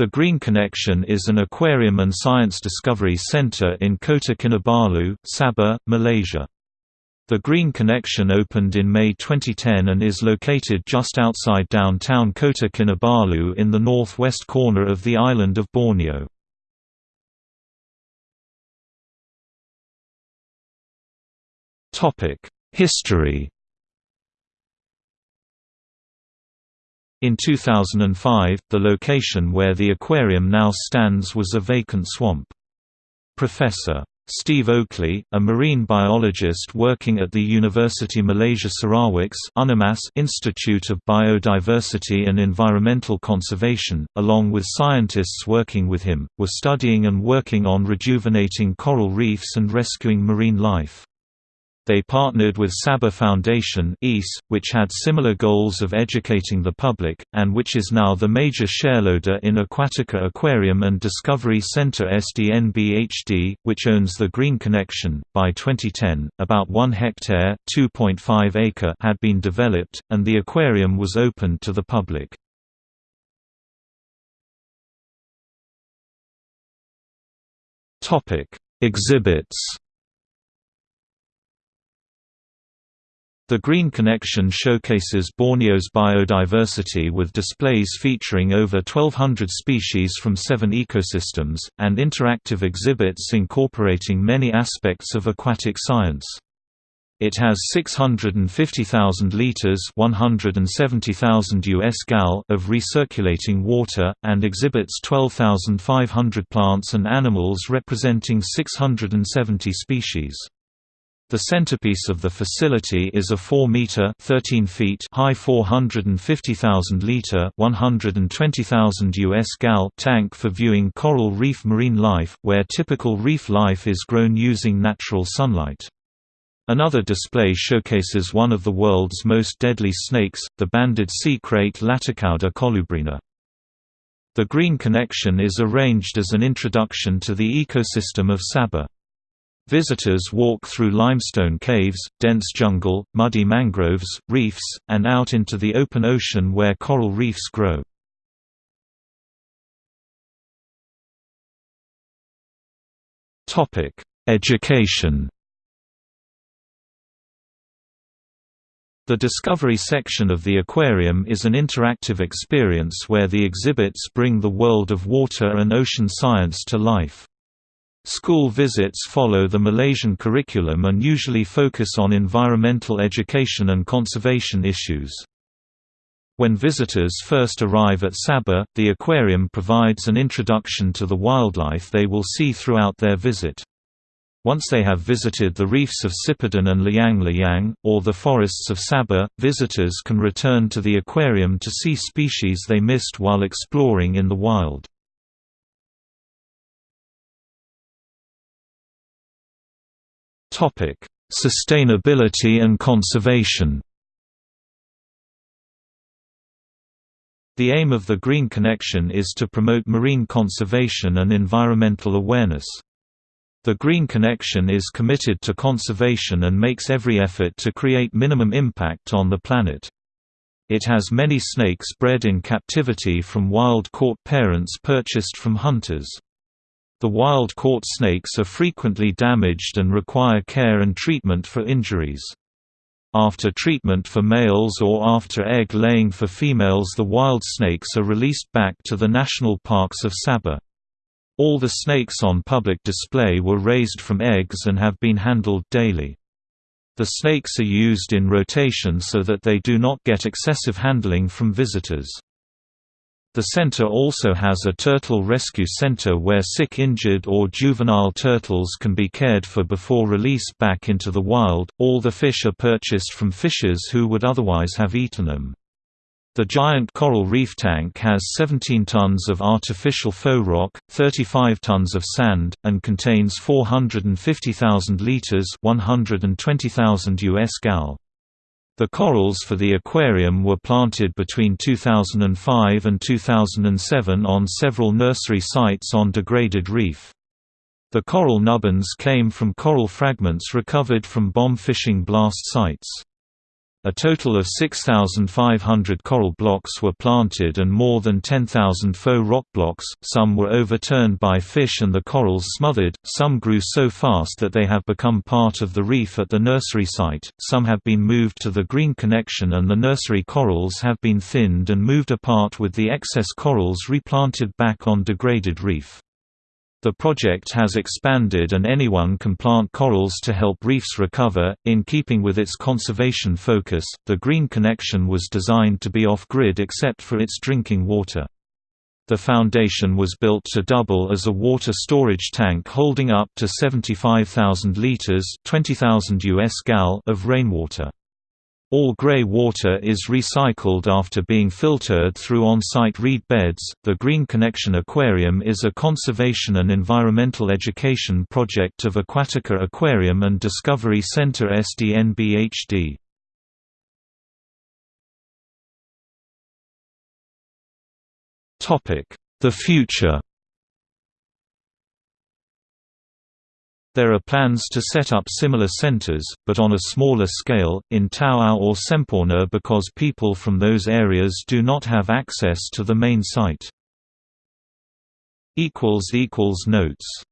The Green Connection is an aquarium and science discovery center in Kota Kinabalu, Sabah, Malaysia. The Green Connection opened in May 2010 and is located just outside downtown Kota Kinabalu in the northwest corner of the island of Borneo. History In 2005, the location where the aquarium now stands was a vacant swamp. Professor. Steve Oakley, a marine biologist working at the University Malaysia Sarawak's Institute of Biodiversity and Environmental Conservation, along with scientists working with him, were studying and working on rejuvenating coral reefs and rescuing marine life. They partnered with Sabah Foundation which had similar goals of educating the public, and which is now the major shareholder in Aquatica Aquarium and Discovery Center SDNBHD, which owns the Green Connection. By 2010, about 1 hectare (2.5 acre) had been developed, and the aquarium was opened to the public. Exhibits The Green Connection showcases Borneo's biodiversity with displays featuring over 1,200 species from seven ecosystems, and interactive exhibits incorporating many aspects of aquatic science. It has 650,000 liters (170,000 US gal) of recirculating water and exhibits 12,500 plants and animals representing 670 species. The centerpiece of the facility is a 4-meter (13 feet) high 450,000-liter (120,000 US gal) tank for viewing coral reef marine life, where typical reef life is grown using natural sunlight. Another display showcases one of the world's most deadly snakes, the banded sea krait Laticauda colubrina. The Green Connection is arranged as an introduction to the ecosystem of Sabah. Visitors walk through limestone caves, dense jungle, muddy mangroves, reefs, and out into the open ocean where coral reefs grow. Education The Discovery section of the aquarium is an interactive experience where the exhibits bring the world of water and ocean science to life. School visits follow the Malaysian curriculum and usually focus on environmental education and conservation issues. When visitors first arrive at Sabah, the aquarium provides an introduction to the wildlife they will see throughout their visit. Once they have visited the reefs of Sipadan and Layang-Layang, or the forests of Sabah, visitors can return to the aquarium to see species they missed while exploring in the wild. Topic: Sustainability and conservation. The aim of the Green Connection is to promote marine conservation and environmental awareness. The Green Connection is committed to conservation and makes every effort to create minimum impact on the planet. It has many snakes bred in captivity from wild-caught parents purchased from hunters. The wild-caught snakes are frequently damaged and require care and treatment for injuries. After treatment for males or after egg laying for females the wild snakes are released back to the national parks of Sabah. All the snakes on public display were raised from eggs and have been handled daily. The snakes are used in rotation so that they do not get excessive handling from visitors. The center also has a turtle rescue center where sick injured or juvenile turtles can be cared for before release back into the wild. All the fish are purchased from fishers who would otherwise have eaten them. The giant coral reef tank has 17 tons of artificial faux rock, 35 tons of sand, and contains 450,000 liters (120,000 US gal). The corals for the aquarium were planted between 2005 and 2007 on several nursery sites on degraded reef. The coral nubbins came from coral fragments recovered from bomb fishing blast sites. A total of 6,500 coral blocks were planted and more than 10,000 faux rock blocks, some were overturned by fish and the corals smothered, some grew so fast that they have become part of the reef at the nursery site, some have been moved to the green connection and the nursery corals have been thinned and moved apart with the excess corals replanted back on degraded reef. The project has expanded and anyone can plant corals to help reefs recover. In keeping with its conservation focus, the Green Connection was designed to be off-grid except for its drinking water. The foundation was built to double as a water storage tank holding up to 75,000 liters (20,000 US gal) of rainwater. All grey water is recycled after being filtered through on-site reed beds. The Green Connection Aquarium is a conservation and environmental education project of Aquatica Aquarium and Discovery Center SDNBHD. Topic: The future. There are plans to set up similar centers, but on a smaller scale, in Tawau or Semporna because people from those areas do not have access to the main site. Notes